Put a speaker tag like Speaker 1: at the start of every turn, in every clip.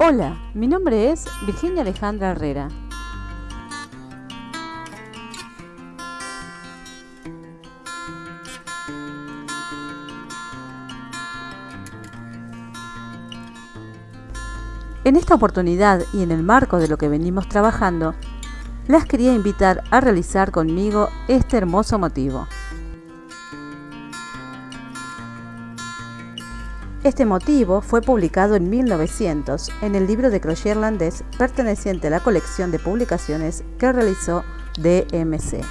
Speaker 1: Hola, mi nombre es Virginia Alejandra Herrera. En esta oportunidad y en el marco de lo que venimos trabajando, las quería invitar a realizar conmigo este hermoso motivo. Este motivo fue publicado en 1900 en el libro de crochet irlandés perteneciente a la colección de publicaciones que realizó DMC.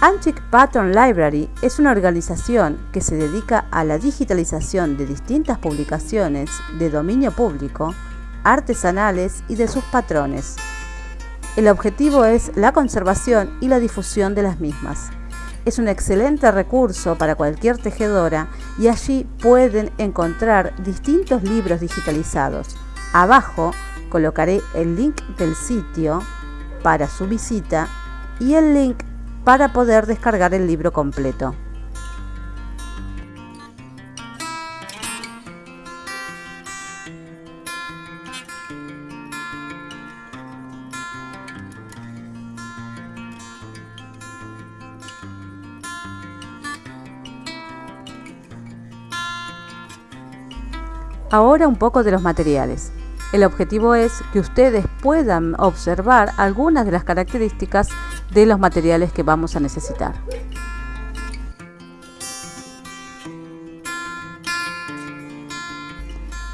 Speaker 1: Antique Pattern Library es una organización que se dedica a la digitalización de distintas publicaciones de dominio público, artesanales y de sus patrones. El objetivo es la conservación y la difusión de las mismas es un excelente recurso para cualquier tejedora y allí pueden encontrar distintos libros digitalizados. Abajo colocaré el link del sitio para su visita y el link para poder descargar el libro completo. Ahora un poco de los materiales. El objetivo es que ustedes puedan observar algunas de las características de los materiales que vamos a necesitar.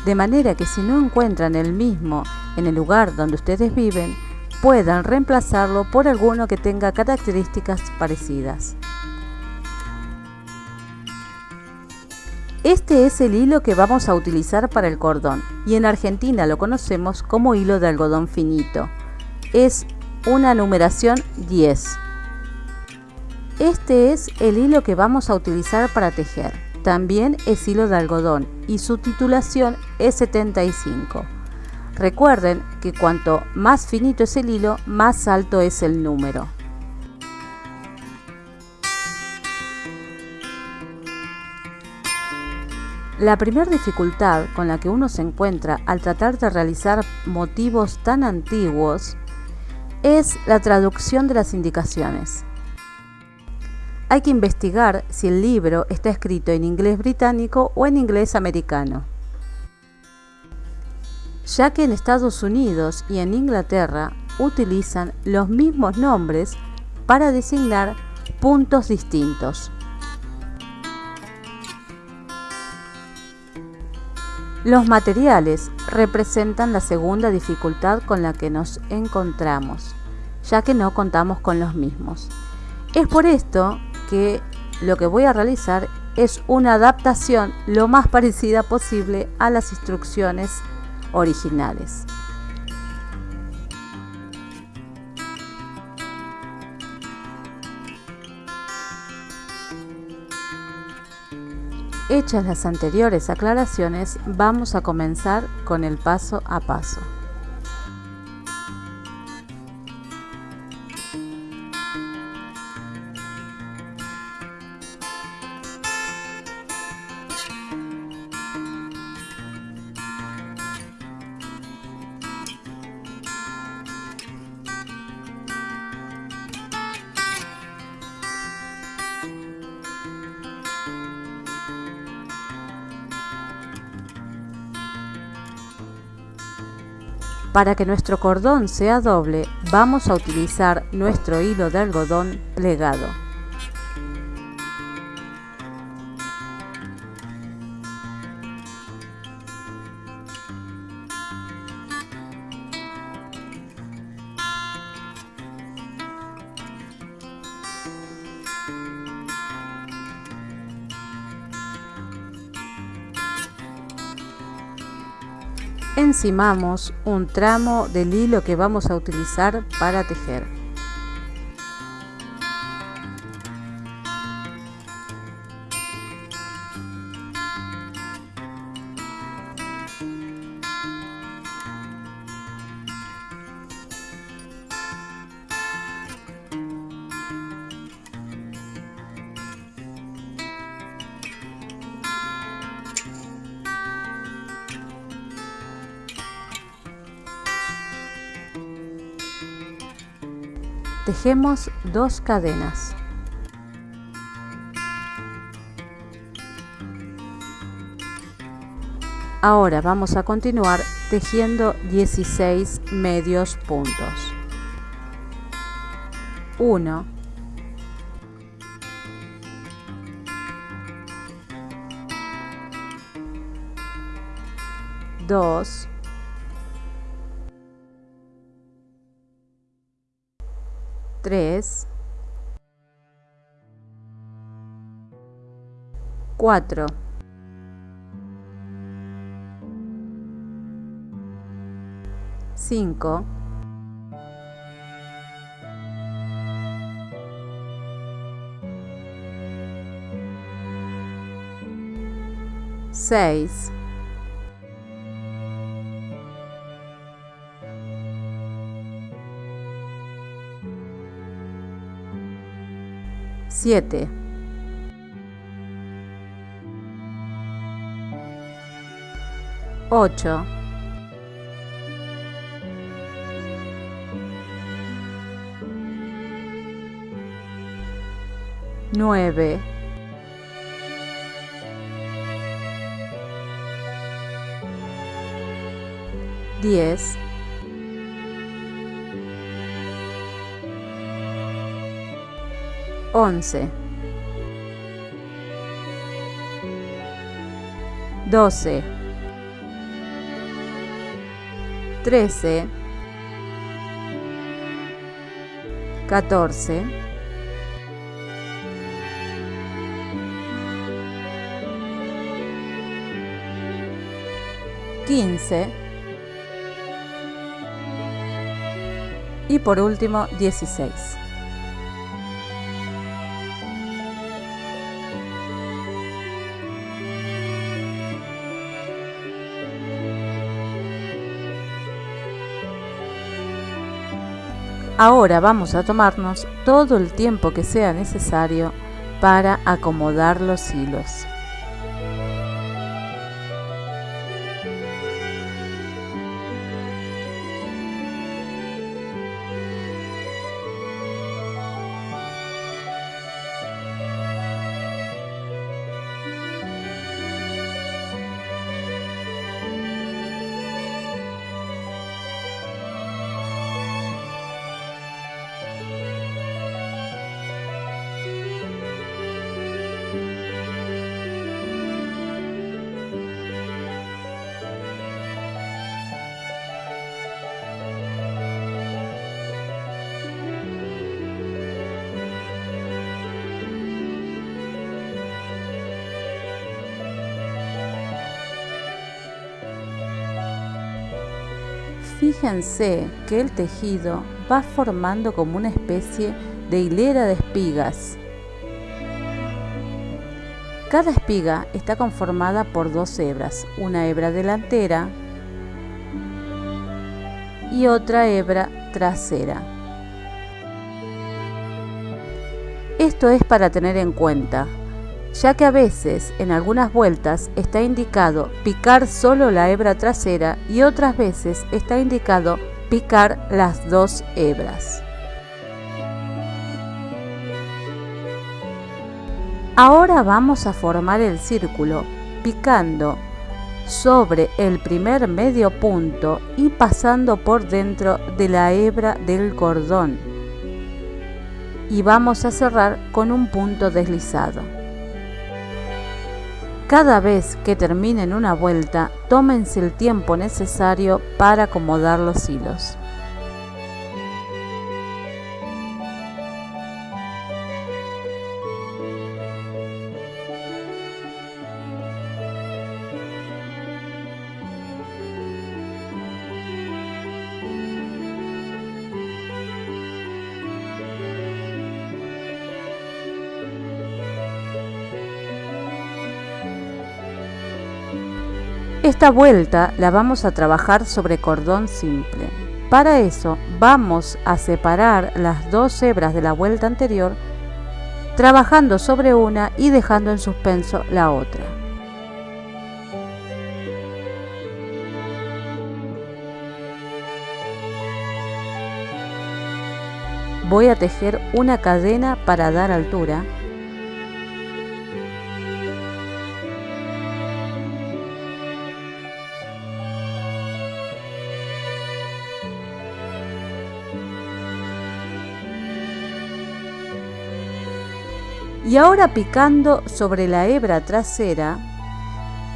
Speaker 1: De manera que si no encuentran el mismo en el lugar donde ustedes viven, puedan reemplazarlo por alguno que tenga características parecidas. Este es el hilo que vamos a utilizar para el cordón y en Argentina lo conocemos como hilo de algodón finito. Es una numeración 10. Este es el hilo que vamos a utilizar para tejer. También es hilo de algodón y su titulación es 75. Recuerden que cuanto más finito es el hilo, más alto es el número. La primera dificultad con la que uno se encuentra al tratar de realizar motivos tan antiguos es la traducción de las indicaciones. Hay que investigar si el libro está escrito en inglés británico o en inglés americano, ya que en Estados Unidos y en Inglaterra utilizan los mismos nombres para designar puntos distintos. Los materiales representan la segunda dificultad con la que nos encontramos, ya que no contamos con los mismos. Es por esto que lo que voy a realizar es una adaptación lo más parecida posible a las instrucciones originales. Hechas las anteriores aclaraciones, vamos a comenzar con el paso a paso. Para que nuestro cordón sea doble, vamos a utilizar nuestro hilo de algodón plegado. Encimamos un tramo del hilo que vamos a utilizar para tejer. Tejemos dos cadenas. Ahora vamos a continuar tejiendo 16 medios puntos. 1 2 3 4 5 6 7 8 9 10 11 12 13 14 15 y por último 16. Ahora vamos a tomarnos todo el tiempo que sea necesario para acomodar los hilos. Fíjense que el tejido va formando como una especie de hilera de espigas. Cada espiga está conformada por dos hebras, una hebra delantera y otra hebra trasera. Esto es para tener en cuenta, ya que a veces en algunas vueltas está indicado picar solo la hebra trasera y otras veces está indicado picar las dos hebras. Ahora vamos a formar el círculo picando sobre el primer medio punto y pasando por dentro de la hebra del cordón y vamos a cerrar con un punto deslizado. Cada vez que terminen una vuelta, tómense el tiempo necesario para acomodar los hilos. Esta vuelta la vamos a trabajar sobre cordón simple. Para eso vamos a separar las dos hebras de la vuelta anterior trabajando sobre una y dejando en suspenso la otra. Voy a tejer una cadena para dar altura y ahora picando sobre la hebra trasera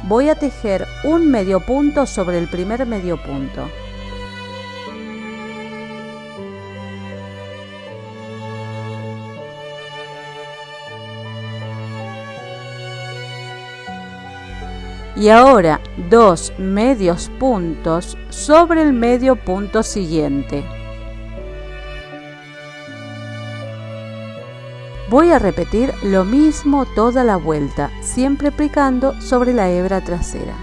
Speaker 1: voy a tejer un medio punto sobre el primer medio punto. Y ahora dos medios puntos sobre el medio punto siguiente Voy a repetir lo mismo toda la vuelta, siempre aplicando sobre la hebra trasera.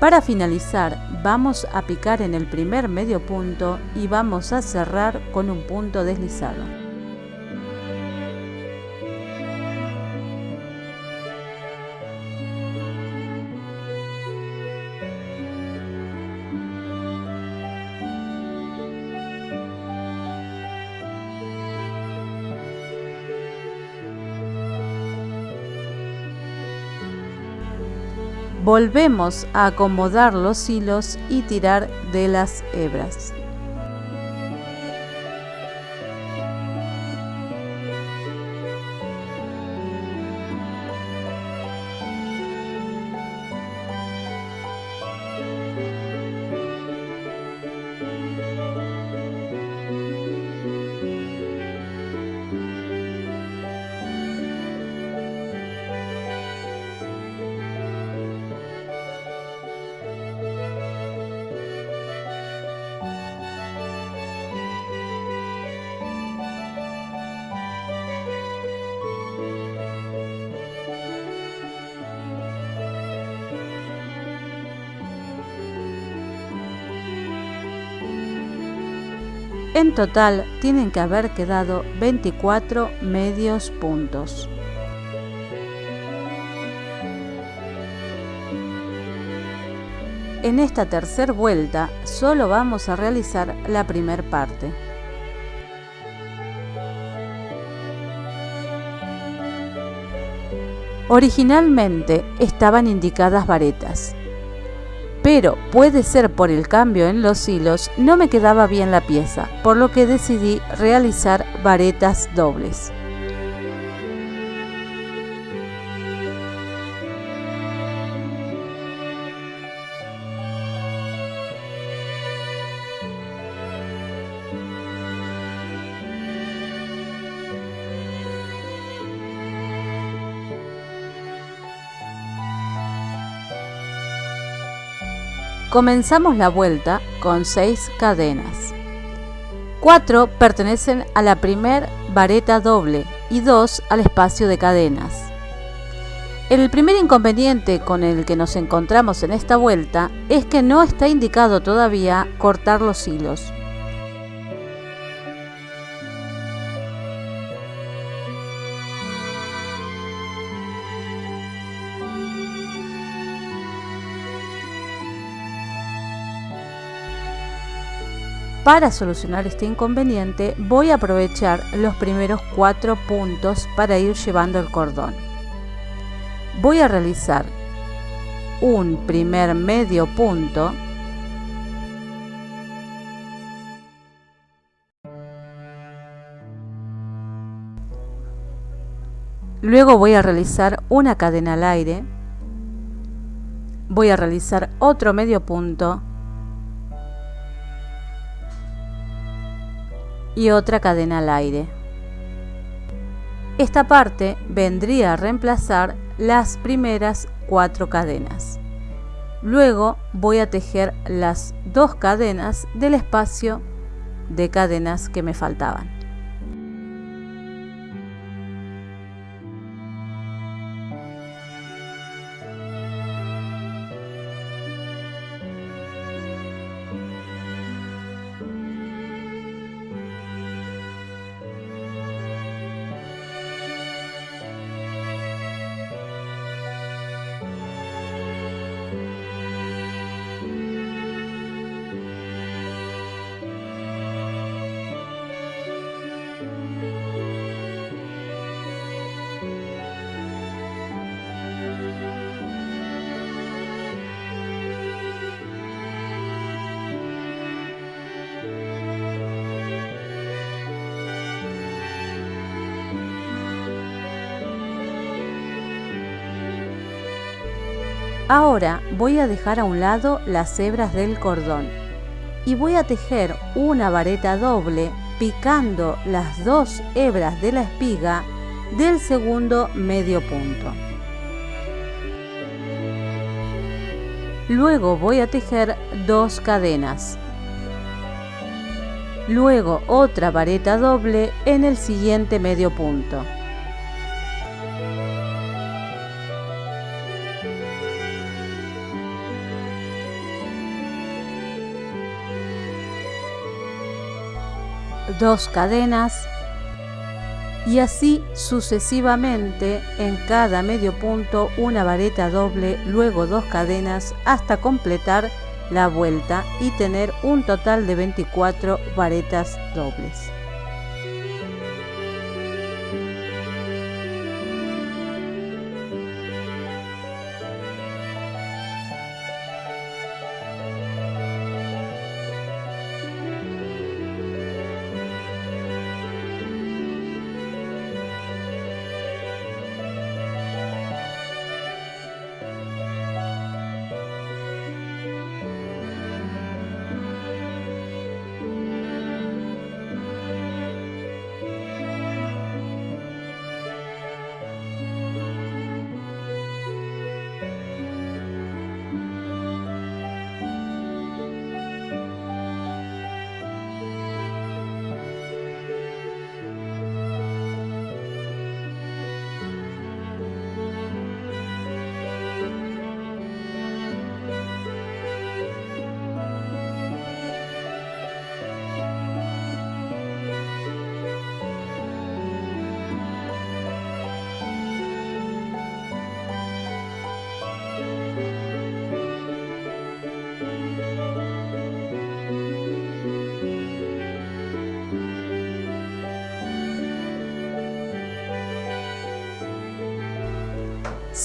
Speaker 1: Para finalizar vamos a picar en el primer medio punto y vamos a cerrar con un punto deslizado. Volvemos a acomodar los hilos y tirar de las hebras. En total tienen que haber quedado 24 medios puntos. En esta tercera vuelta solo vamos a realizar la primera parte. Originalmente estaban indicadas varetas, pero puede ser por el cambio en los hilos no me quedaba bien la pieza, por lo que decidí realizar varetas dobles. Comenzamos la vuelta con 6 cadenas. 4 pertenecen a la primer vareta doble y 2 al espacio de cadenas. El primer inconveniente con el que nos encontramos en esta vuelta es que no está indicado todavía cortar los hilos. Para solucionar este inconveniente voy a aprovechar los primeros cuatro puntos para ir llevando el cordón. Voy a realizar un primer medio punto. Luego voy a realizar una cadena al aire, voy a realizar otro medio punto y otra cadena al aire. Esta parte vendría a reemplazar las primeras cuatro cadenas. Luego voy a tejer las dos cadenas del espacio de cadenas que me faltaban. Ahora voy a dejar a un lado las hebras del cordón y voy a tejer una vareta doble picando las dos hebras de la espiga del segundo medio punto. Luego voy a tejer dos cadenas. Luego otra vareta doble en el siguiente medio punto. Dos cadenas y así sucesivamente en cada medio punto una vareta doble, luego dos cadenas hasta completar la vuelta y tener un total de 24 varetas dobles.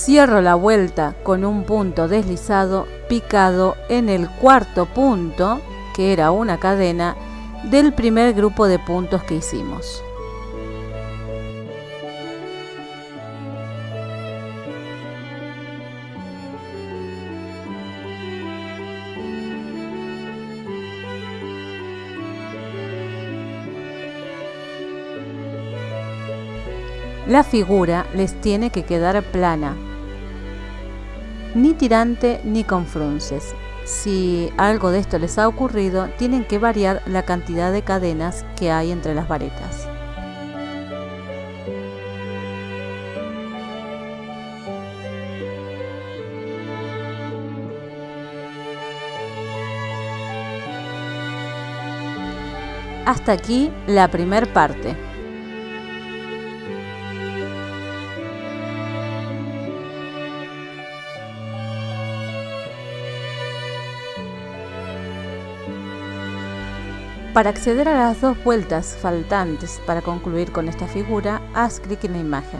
Speaker 1: Cierro la vuelta con un punto deslizado picado en el cuarto punto, que era una cadena, del primer grupo de puntos que hicimos. La figura les tiene que quedar plana, ni tirante ni con frunces. Si algo de esto les ha ocurrido, tienen que variar la cantidad de cadenas que hay entre las varetas. Hasta aquí la primer parte. Para acceder a las dos vueltas faltantes para concluir con esta figura, haz clic en la imagen.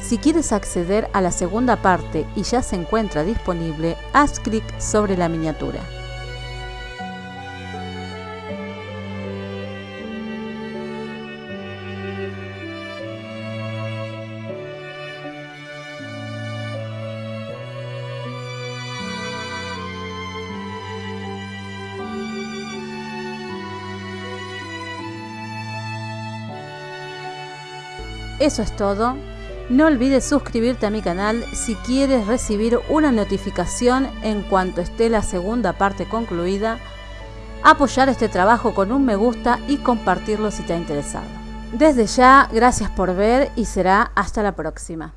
Speaker 1: Si quieres acceder a la segunda parte y ya se encuentra disponible, haz clic sobre la miniatura. Eso es todo. No olvides suscribirte a mi canal si quieres recibir una notificación en cuanto esté la segunda parte concluida, apoyar este trabajo con un me gusta y compartirlo si te ha interesado. Desde ya, gracias por ver y será hasta la próxima.